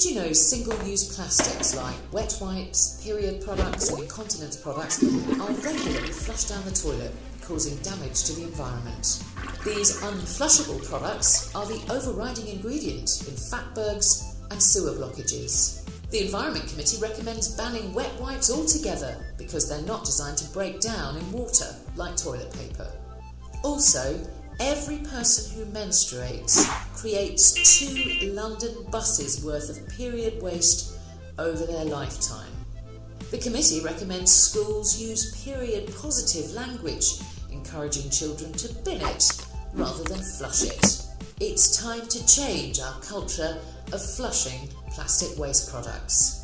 Did you know single-use plastics like wet wipes, period products and incontinence products are regularly flushed down the toilet, causing damage to the environment? These unflushable products are the overriding ingredient in fatbergs and sewer blockages. The Environment Committee recommends banning wet wipes altogether because they're not designed to break down in water like toilet paper. Also, every person who menstruates creates two London buses worth of period waste over their lifetime. The committee recommends schools use period positive language, encouraging children to bin it rather than flush it. It's time to change our culture of flushing plastic waste products.